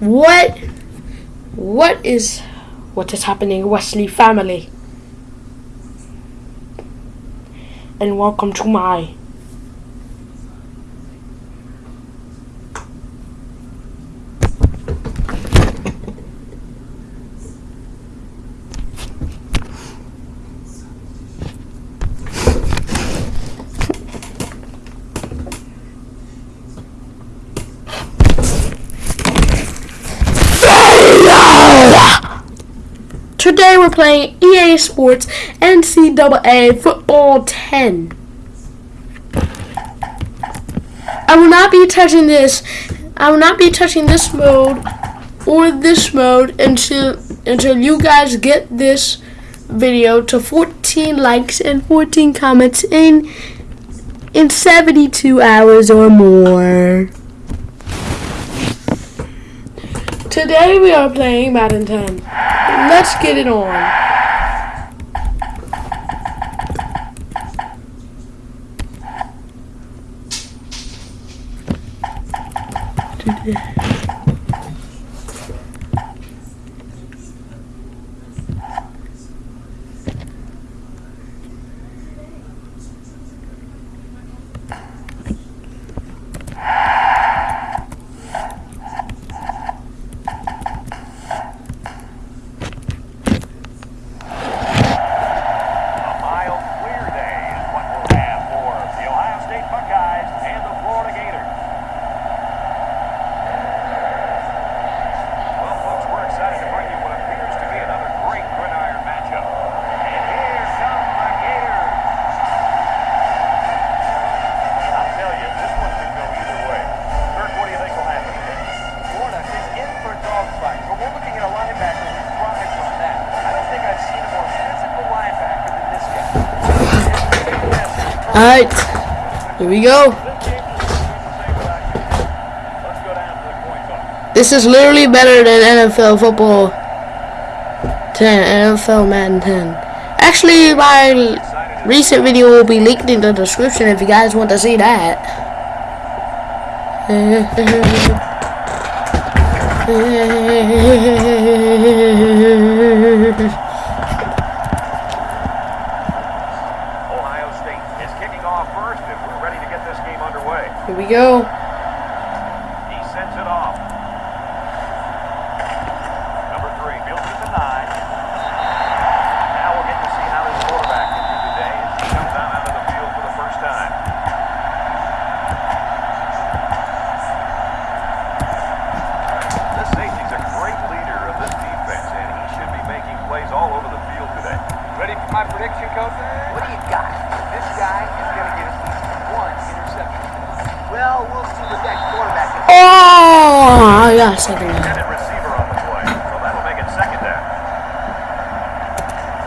What? What is what is happening, Wesley family? And welcome to my Today we're playing EA Sports NCAA Football 10. I will not be touching this. I will not be touching this mode or this mode until until you guys get this video to 14 likes and 14 comments in in 72 hours or more. Today we are playing 10. Let's get it on. Today. A mild, clear day is what we'll have for the Ohio State Buckeyes and the Florida Gators. Well, folks, we're excited to bring you what appears to be another great gridiron matchup. And here come the Gators. I'll tell you, this one could go either way. Kirk, what do you think will happen today? Florida is in for a dogfight, but we're looking at a linebacker who thrives on that. I don't think I've seen a more physical linebacker than this guy. Alright. Here we go. This is literally better than NFL football 10, NFL Madden 10. Actually, my recent video will be linked in the description if you guys want to see that. Ohio State is kicking off first, and we're ready to get this game underway. Here we go. He sends it off. Number three, builds it to nine. Now we'll get to see how this quarterback can do today as he comes out onto the field for the first time. This safety's a great leader of this defense, and he should be making plays all over the field today. Ready for my prediction, Coach? What do you got? This guy is going to get at least one interception. Well, we'll see what that quarterback can Oh, I got a second down. Intended receiver on the play, so that'll make it second down. Yeah, we're gonna go with It's deep second down, and 10 to pass. go. Number 15 comes to the line with three wide. Drops back to back. Surveys the field. Off balance throw. Incomplete pass. The receiver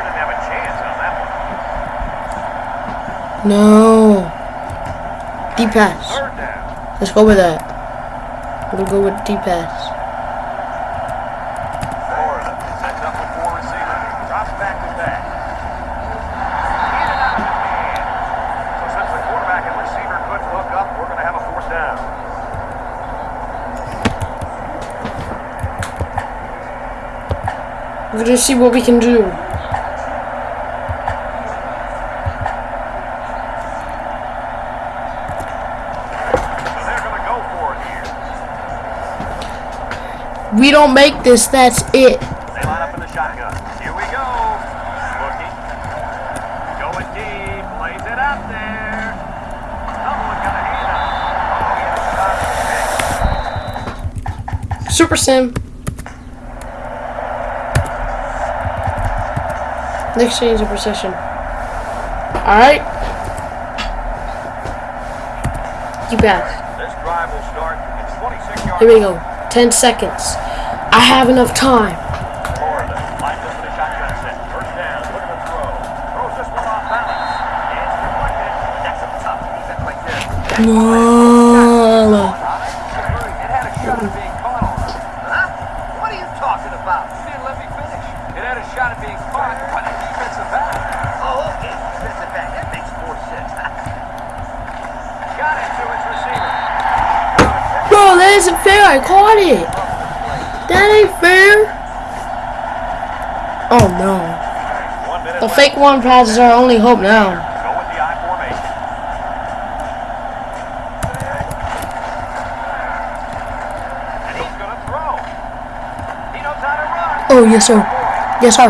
didn't have a chance on that one. No. Deep pass. Let's go with that. We'll go with deep pass. Florida sets up with four receivers. Drops back to back. Out of his. So since the quarterback and receiver couldn't hook up, we're going to have a fourth down. We're gonna see what we can do. So they're going to go for it here. We don't make this, that's it. Super Sim. Next change of procession. Alright. You pass. This drive will start at 26 yards. Here we go. 10 seconds. I have enough time. Florida lines up in a shotgun set. First down. Look at the throw. Throws this one off balance. It's deflected. That's a tough defense right there. No. It had a shot at being caught on. Huh? about? You didn't let me finish. It had a shot at being caught by the defensive back. Oh, okay. Defensive back. That makes more sense. Got it to its receiver. Bro, that isn't fair. I caught it. That ain't fair. Oh no. The fake one passes our only hope now. Go with the I formation. And he's going to throw. He knows how to run. Oh yes sir. Yes sir.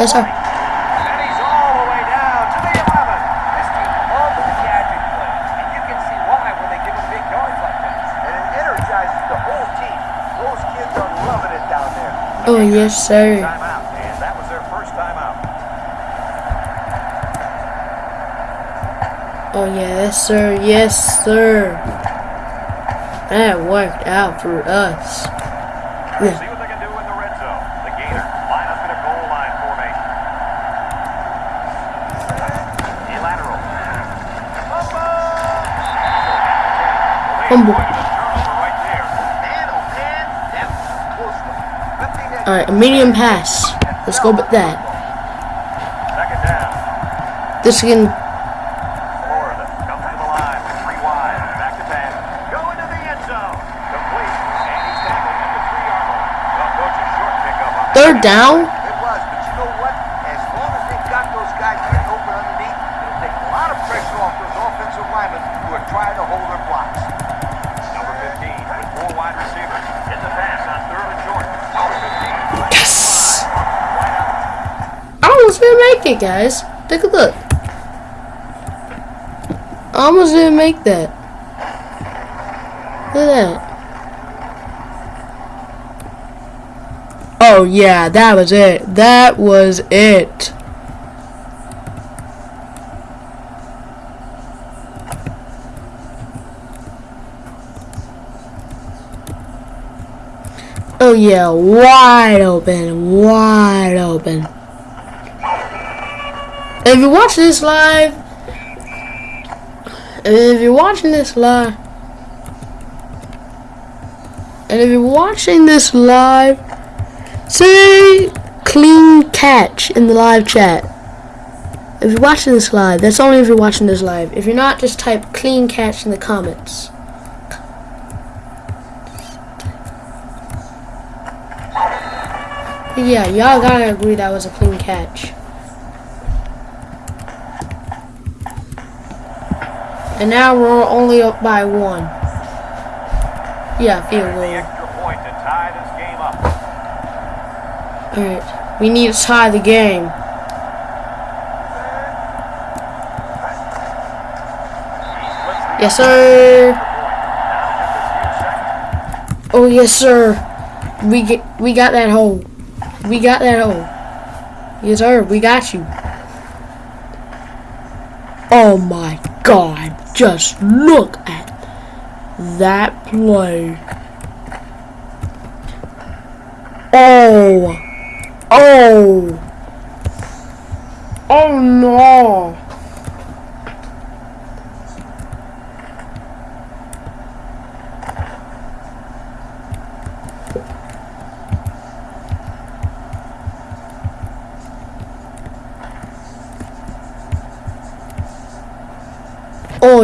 Yes sir. And he's all the way down to the 11. This team loves the gadget play, and you can see why when they give them big yards like that. And it energizes the whole team. Those kids are loving it down there. Oh yes uh, sir. Timeout. And that was their first timeout. Oh yes sir. Yes sir. That worked out for us. See what they can do in the red zone. The Gators line up in a goal line formation. A lateral. Humble. Turnover right there. Man, oh man, that was a close one. Good thing that Alright, a medium pass. Let's go with that. Down. This can Florida comes make it, guys. Take a look. I almost didn't make that. Look at that. Oh yeah, that was it. That was it. Oh yeah, wide open, wide open. If you're watching this live, if you're watching this live, and if you're watching this live, say clean catch in the live chat. If you're watching this live, that's only if you're watching this live. If you're not, just type clean catch in the comments. Yeah, y'all gotta agree that was a clean catch. And now we're only up by one. Yeah, field goal. extra point to tie this game up. Alright, we need to tie the game. Yes, sir. Oh, yes, sir. We get, we got that hole. We got that hole. Yes, sir. We got you. Oh my! Just look at that play. Oh. Oh. Oh no.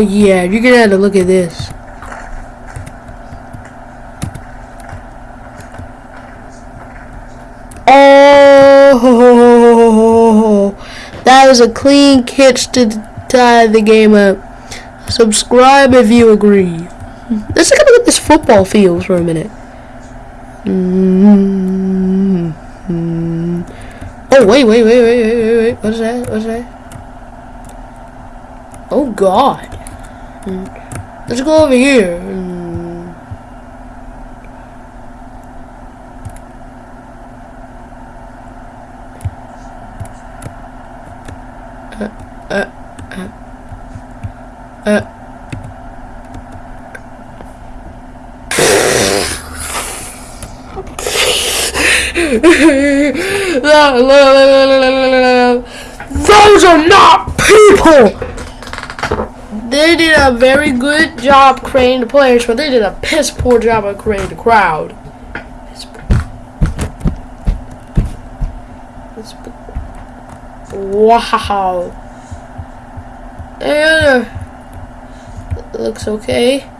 Yeah, you're gonna have to look at this. Oh, that was a clean catch to tie the game up. Subscribe if you agree. Let's look at this football field for a minute. Mm-hmm. Oh wait, wait, wait, wait, wait, wait, wait. What's that? What's that? Oh God. Let's go over here. Uh, uh, uh, uh. Those are not people! They did a very good job creating the players, but they did a piss poor job of creating the crowd. Wow. And uh, looks okay.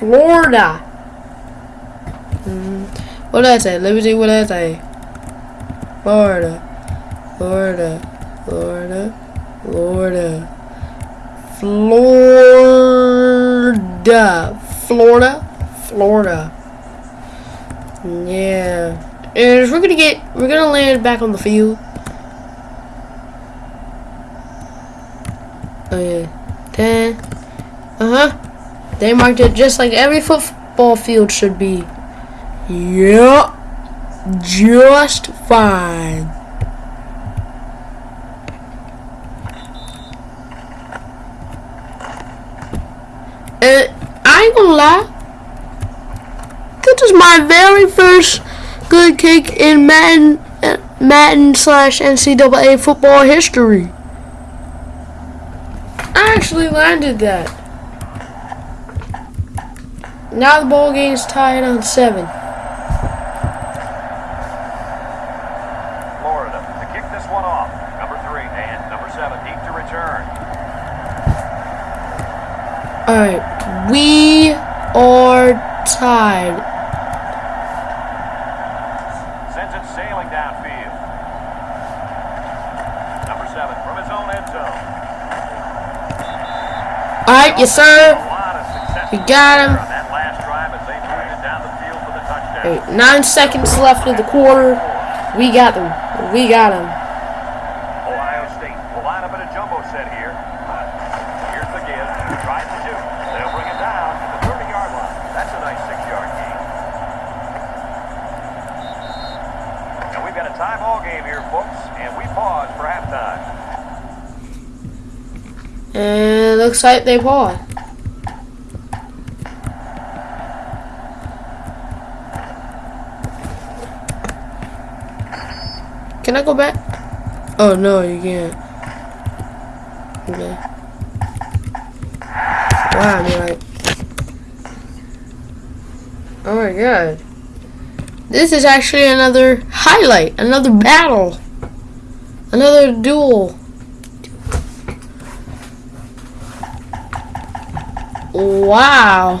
Florida. Mm, what did I say? Let me see what did I say. Florida. Florida. Florida. Florida. Florida. Florida. Florida. Yeah. And we're gonna get we're gonna land back on the field. Oh yeah. Ten. Uh-huh. They marked it just like every football field should be. Yep. Just fine. And I ain't gonna lie. This is my very first good kick in Madden, Madden slash NCAA football history. I actually landed that. Now the ball game's tied on seven. Florida to kick this one off. Number three and number seven deep to return. Alright, we are tied. Sends it sailing downfield. Number seven from his own end zone. Alright, yes sir. lot of success We got him. on that last drive as they moved it down the field for the touchdown. Alright, nine seconds left of the quarter. We got them. We got them. Ohio State will line up in a jumbo set here. Here's the give. Tries to shoot. They'll bring it down to the 30-yard line. That's a nice six-yard gain. And we've got a tie ball game here, folks, and we pause for halftime. Looks they paused. Can I go back? Oh no, you can't. Okay. Wow, like. Oh my god. This is actually another highlight, another battle, another duel. Wow.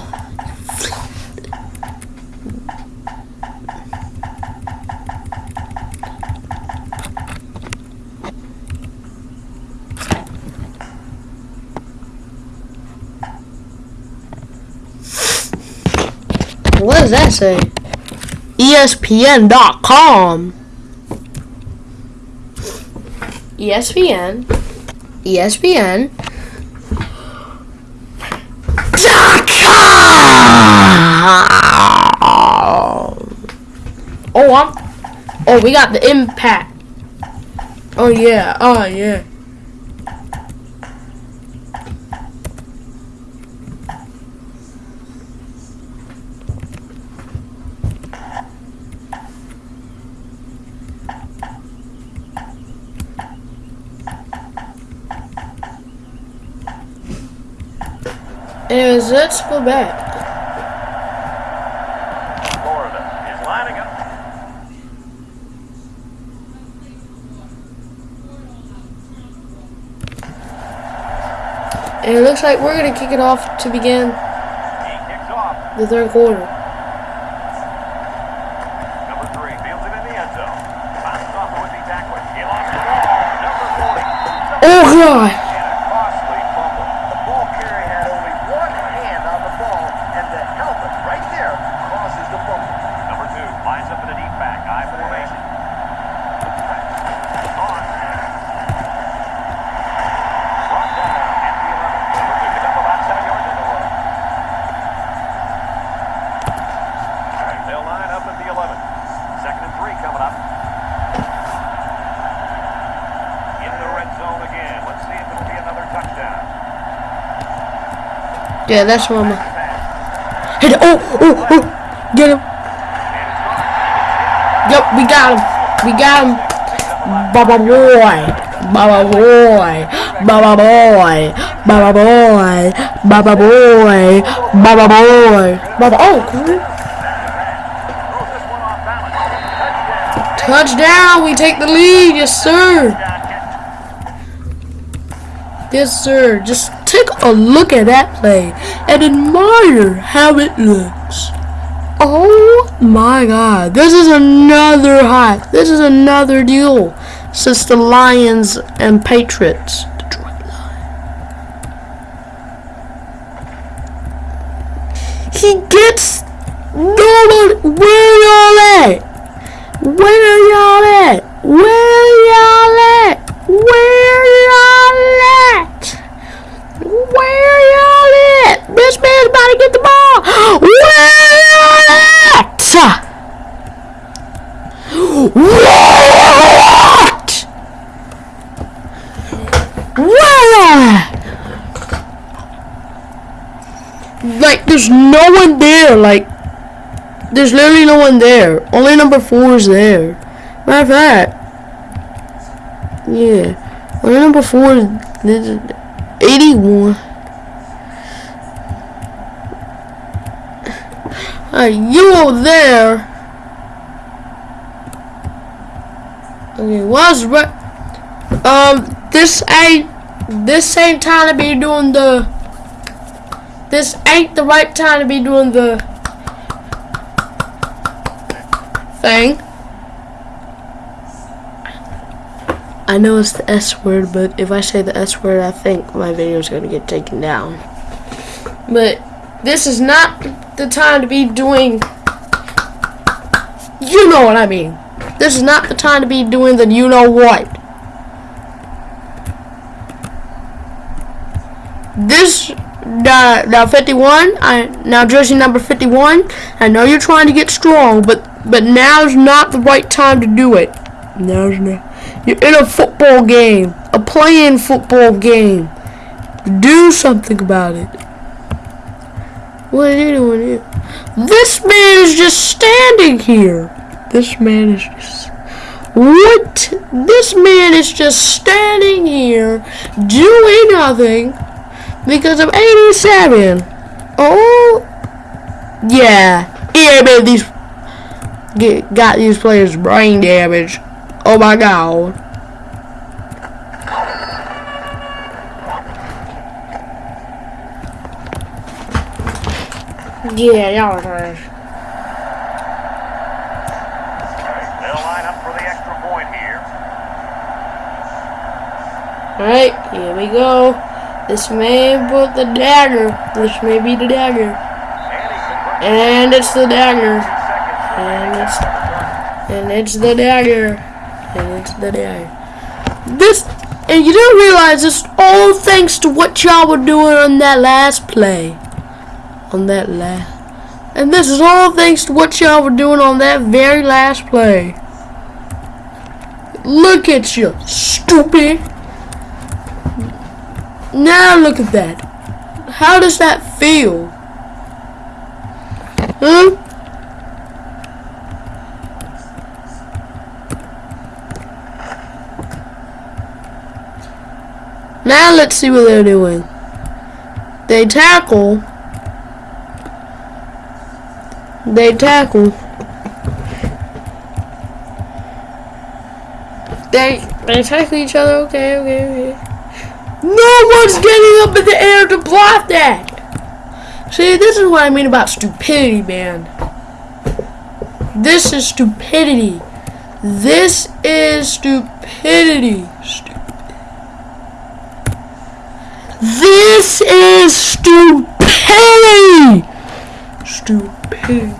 What does that say? ESPN.com. ESPN. ESPN. Oh, I'm. Oh, we got the impact. Oh yeah. Oh yeah. Anyways, let's go back. Florida is lining up. And it looks like we're gonna kick it off to begin the third quarter. Number three fields it in the end zone. He lost the ball. Number 40. Oh god! And a costly fumble. The ball carrier had only one hand on the ball, and the helmet right there causes the fumble. Number two lines up in a deep back. I formation. On. Brought down at the 11. Number two picked up about seven yards in the run. All right, they'll line up at the 11. Second and three coming up. In the red zone again. Let's see if it'll be another touchdown. Yeah, that's what I'm. Hit it. Oh, oh, oh! Get him! Yep, we got him. We got him. Baba boy. Baba boy. Baba boy. Baba boy. Baba boy. Baba boy. Baba. Oh, cool. Touchdown! We take the lead, yes sir. Yes sir. Just take a look at that play and admire how it looks. Oh my god. This is another hot. This is another deal since the Lions and Patriots. Detroit Lions. He gets no one. Where y'all at? Where y'all at? Where y'all at? Where y'all at? Where y'all? This man's about to get the ball. Where y'all at? What? Where? Like, there's no one there. Like, there's literally no one there. Only number four is there. Matter of fact, yeah, only number four is 81. Alright, you there. Okay, what's right? Um, this ain't this ain't time to be doing the. This ain't the right time to be doing the thing. I know it's the S word, but if I say the S word, I think my video is to get taken down. But this is not the time to be doing. You know what I mean. This is not the time to be doing the you know what. This now, now 51, I now jersey number 51. I know you're trying to get strong, but but now's not the right time to do it. Now's not. You're in a football game, a playing football game. Do something about it. What doing here? This man is just standing here. This man is just. What? This man is just standing here doing nothing because of 87. Oh, yeah. Yeah, man, these get, got these players brain damage. Oh my god. Yeah, y'all are. They'll line up for the extra point here. Alright, here we go. This may put the dagger. This may be the dagger. And he converts And it's the dagger. And it's and it's the dagger. And it's the dagger. This and you don't realize this all thanks to what y'all were doing on that last play. On that last and this is all thanks to what y'all were doing on that very last play. Look at you, stupid. Now look at that. How does that feel? Huh? Now let's see what they're doing. They tackle. They tackle. They they tackle each other. Okay, okay, okay. No one's getting up in the air to block that. See, this is what I mean about stupidity, man. This is stupidity. This is stupidity. Stupid. This is stupidity. Stupid.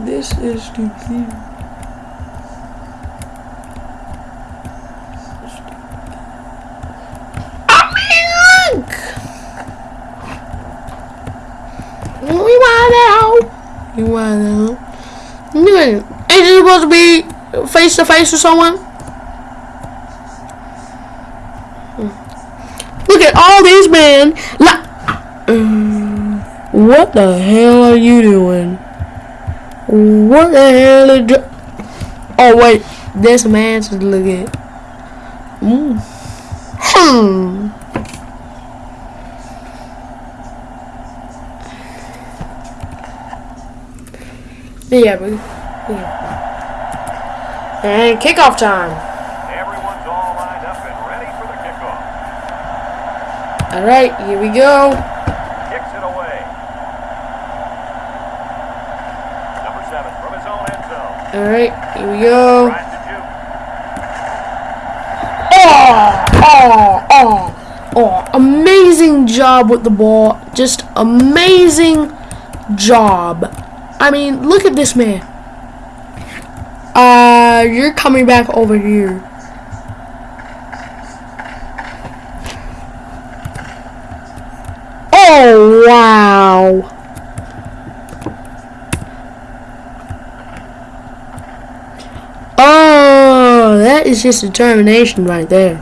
This is stupid. Oh I mean, look. We want out. You out. You ain't supposed to be face to face with someone? Hmm. Look at all these men. Like, what the hell are you doing? What the hell is? Oh wait, this man's just look at. Mm. Hmm. Yeah, but yeah. And kickoff time. Everyone's all lined up and ready for the kickoff. All right, here we go. Kicks it away. Number seven from his own end zone. All right, here we go. Tries to juke. Oh, oh, oh, oh. Amazing job with the ball. Just amazing job. I mean, look at this man. Uh, you're coming back over here. Oh, wow. Oh, that is just determination right there.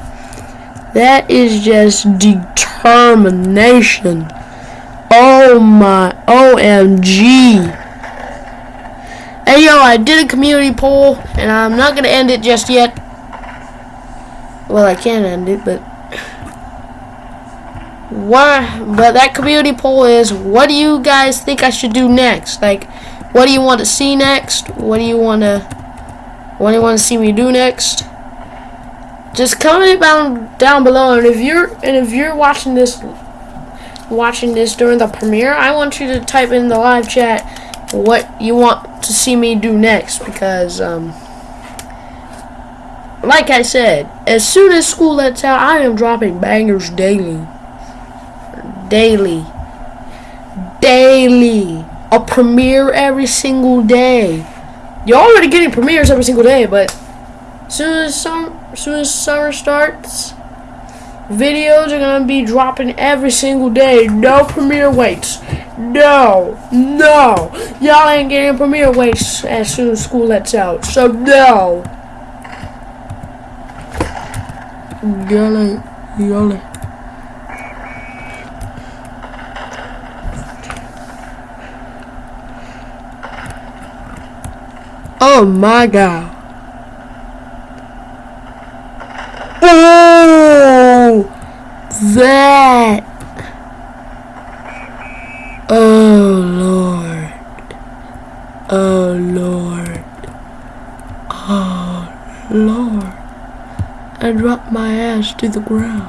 That is just determination. Oh my OMG. Hey yo, I did a community poll and I'm not gonna end it just yet. Well I can end it, but what but that community poll is what do you guys think I should do next? Like what do you want to see next? What do you wanna what do you want to see me do next? Just comment down down below, and if you're and if you're watching this watching this during the premiere, I want you to type in the live chat what you want to see me do next because um like I said, as soon as school lets out, I am dropping bangers daily. Daily. Daily. A premiere every single day. You're already getting premieres every single day, but as soon as summer, soon as summer starts, videos are gonna be dropping every single day. No premiere waits. No, no, y'all ain't getting premiere waits as soon as school lets out. So no, y'all ain't, y'all ain't. Oh my god. Oh, that. Oh Lord. Oh Lord. Oh Lord. I dropped my ass to the ground.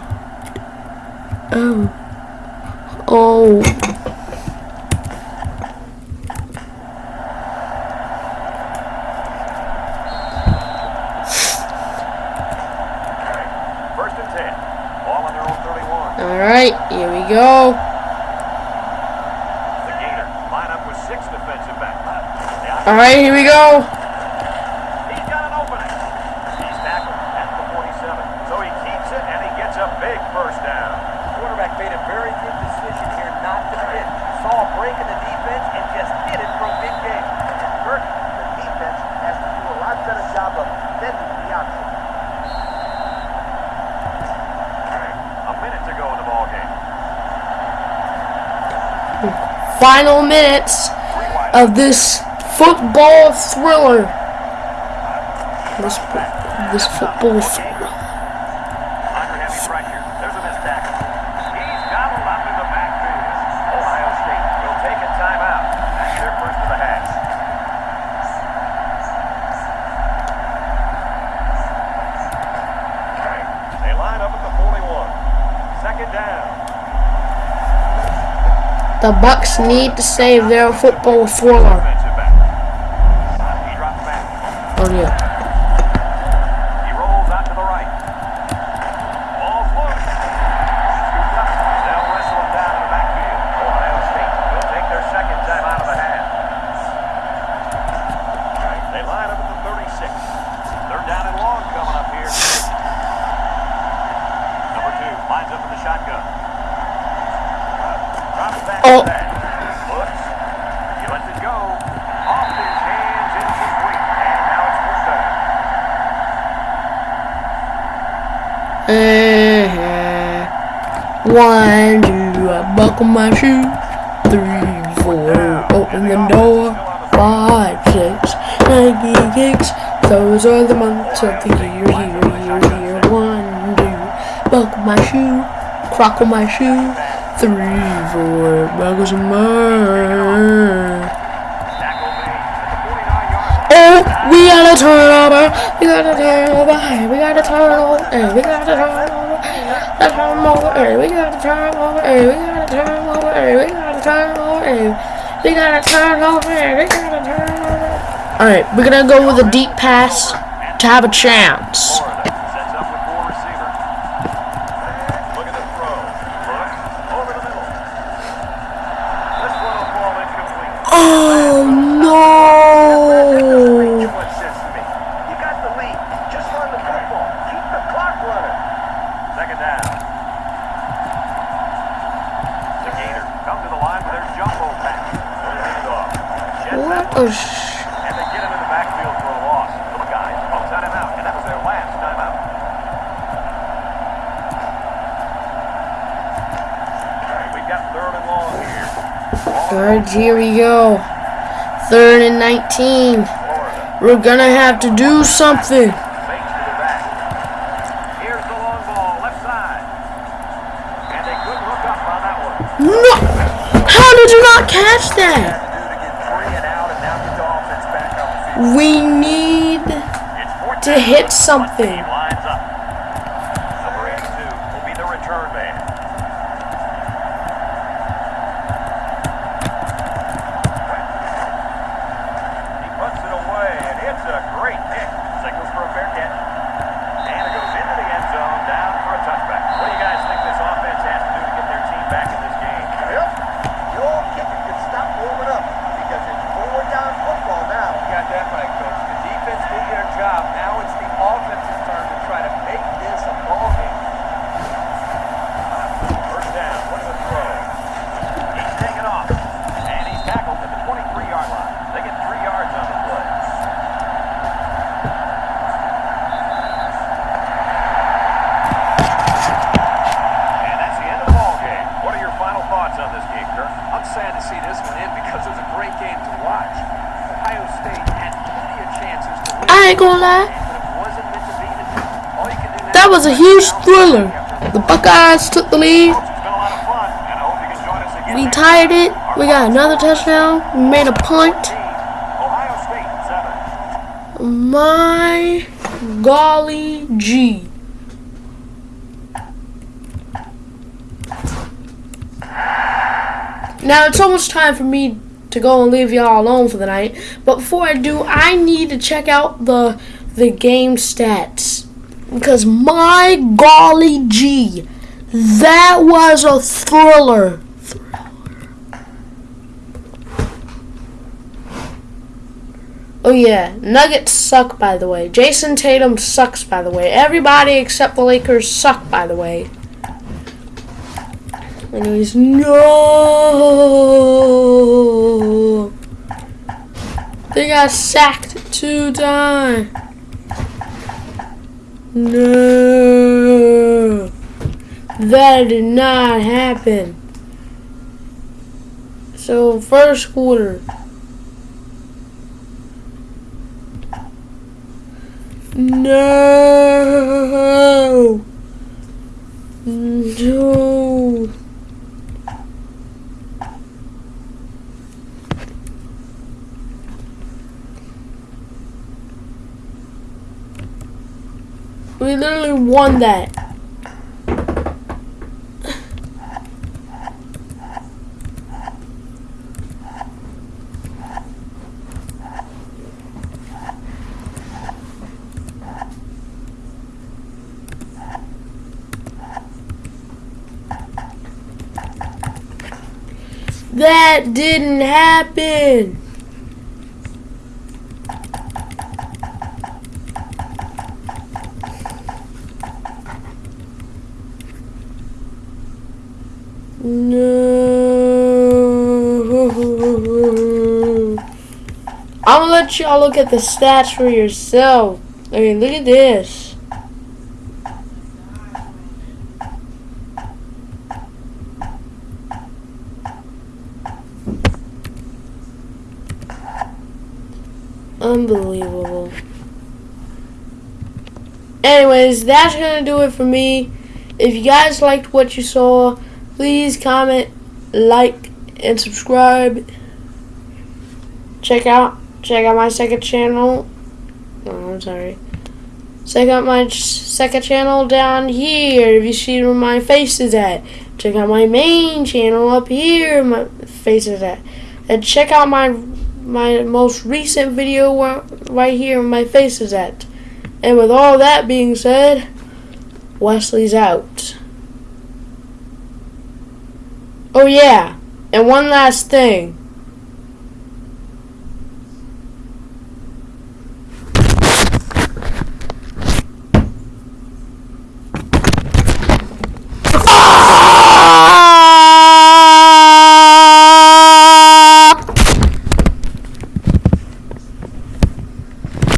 Oh. First and ten. Ball on their own 31. Alright, here we go. The Gator line up with six defensive backs. Alright, here we go. He's got an opening. He's tackled at the 47. So he keeps it and he gets a big first down. Quarterback made a very good decision here not to hit. Saw a break in the defense and just hit it from mid-game. Kirk, the defense has to do a lot better job of defending the option. All right, a minute to go in the ball game. Final minutes of this football thriller. This, this football thriller. Under heavy pressure. There's a missed tackle. He's gobbled up in the backfield. Ohio State will take a timeout. That's their first of the half. All right, They line up at the 41. Second down. The Bucks need to save their football thriller. Down. Uh-huh. One, two, I buckle my shoe. Three, four, open the door. Five, six, Nike. Those are the months of the year, here, here, here. One, two, buckle my shoe. Crockle my shoe. Three, four, buckles the 49-yard Oh, we got a turnover. We got a turnover. We got a turnover. Hey, we got a turnover. A turnover. Hey, we got a turnover. Hey, we got a turnover. Hey, we got a turnover. Hey, we got a turnover. All right, we're gonna go with a deep pass to have a chance. Florida sets up with four receivers. Look at the throw. Look over the middle. This one will fall incomplete. Oh Great no! choice, says to me. You got the lead. Just run the football. Keep the clock running. Second down. The Gators come to the line with their jumbo pack. They'll lead it off. Jets What that a one, sh- and they get him in the backfield for a loss. Little guys, both time out, and that was their last timeout. All right, we've got third and long here. Here we go. Third and 19. We're gonna have to do something. Fakes to the back. Here's the long ball, left side. And they couldn't hook up on that one. No! How did you not catch that? Had to hit to get three and out, and now get the offense back on the field. We need It's 14. to hit One something. team lines up. Number 82 will be the return man. He puts it away, and it's a great pick. Signals for a fair catch. And it goes into the end zone, down for a touchback. What do you guys think this offense has to do to get their team back in this game? Yep. The old kicker can stop warming up because it's forward down football now. You got that right, Coach. The defense did their job. Now it's the offense's turn to try to make this a ball game. First down, what a throw. He's taken off, and he's tackled at the 23-yard line. They get three yards on the play. And that's the end of the ball game. What are your final thoughts on this game, Kirk? I'm sad to see this one end because it was a great game to watch. Ohio State had plenty of chances to win. I ain't gonna lie. That was a huge thriller. The Buckeyes took the lead. We tied it. We got another touchdown. We made a punt. My golly gee. Now it's almost time for me to go and leave y'all alone for the night. But before I do, I need to check out the the game stats. Because my golly gee, that was a thriller. Oh yeah, Nuggets suck by the way. Jayson Tatum sucks by the way. Everybody except the Lakers suck by the way. Anyways, no. They got sacked two times. No. That did not happen. So first quarter. No. No. We literally won that. That didn't happen. No. I'm gonna let y'all look at the stats for yourself. I mean, look at this. Unbelievable. Anyways, that's gonna do it for me. If you guys liked what you saw, please comment, like, and subscribe. Check out check out my second channel. Oh, I'm sorry. Check out my second channel down here. If you see where my face is at, check out my main channel up here. My face is at, and check out my my most recent video where, right here. My face is at. And with all that being said, Wesley's out. Oh yeah, and one last thing.